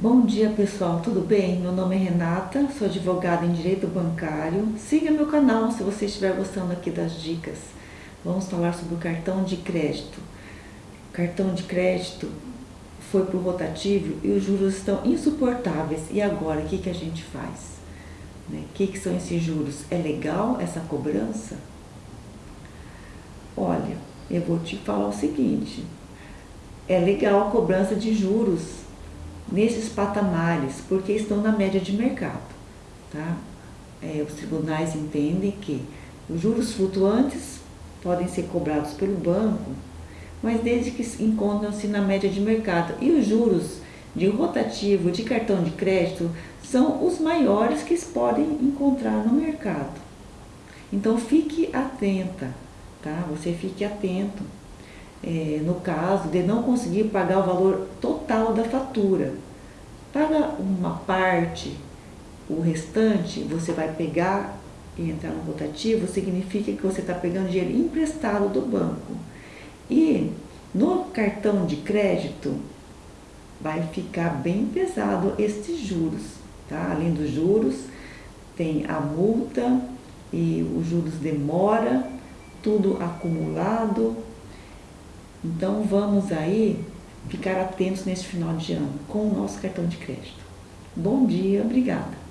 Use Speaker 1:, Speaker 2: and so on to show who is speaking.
Speaker 1: Bom dia pessoal, tudo bem? Meu nome é Renata, sou advogada em Direito Bancário. Siga meu canal se você estiver gostando aqui das dicas. Vamos falar sobre o cartão de crédito. O cartão de crédito foi para o rotativo e os juros estão insuportáveis. E agora, o que, que a gente faz? Né? O que, que são esses juros? É legal essa cobrança? Olha, eu vou te falar o seguinte. É legal a cobrança de juros nesses patamares, porque estão na média de mercado. Tá? É, os tribunais entendem que os juros flutuantes podem ser cobrados pelo banco, mas desde que encontram-se na média de mercado. E os juros de rotativo, de cartão de crédito, são os maiores que podem encontrar no mercado. Então fique atenta, tá? Você fique atento é, no caso de não conseguir pagar o valor total da fatura. Paga uma parte, o restante você vai pegar e entrar no rotativo, significa que você está pegando dinheiro emprestado do banco. E no cartão de crédito vai ficar bem pesado esses juros, tá? Além dos juros, tem a multa e os juros demora, tudo acumulado, então vamos aí ficar atentos nesse final de ano com o nosso cartão de crédito. Bom dia, obrigada.